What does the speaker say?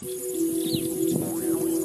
Música